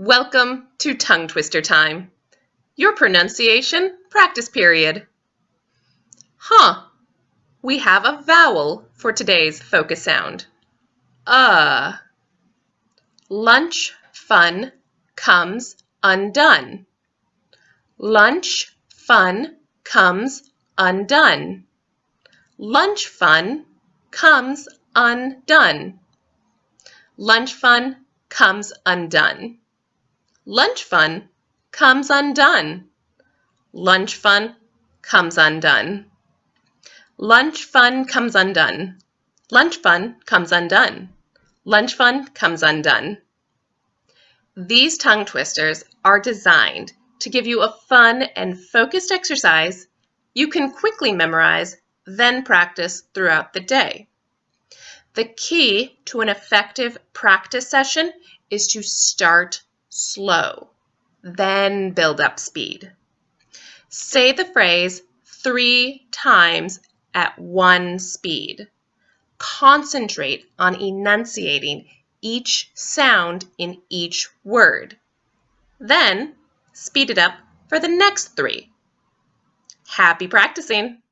Welcome to Tongue Twister Time, your pronunciation practice period. Huh, we have a vowel for today's focus sound. Uh. Lunch fun comes undone. Lunch fun comes undone. Lunch fun comes undone. Lunch fun comes undone. Lunch fun comes undone. Lunch fun comes undone. Lunch fun comes undone. Lunch fun comes undone. Lunch fun comes undone. These tongue twisters are designed to give you a fun and focused exercise you can quickly memorize, then practice throughout the day. The key to an effective practice session is to start slow, then build up speed. Say the phrase three times at one speed. Concentrate on enunciating each sound in each word. Then speed it up for the next three. Happy practicing!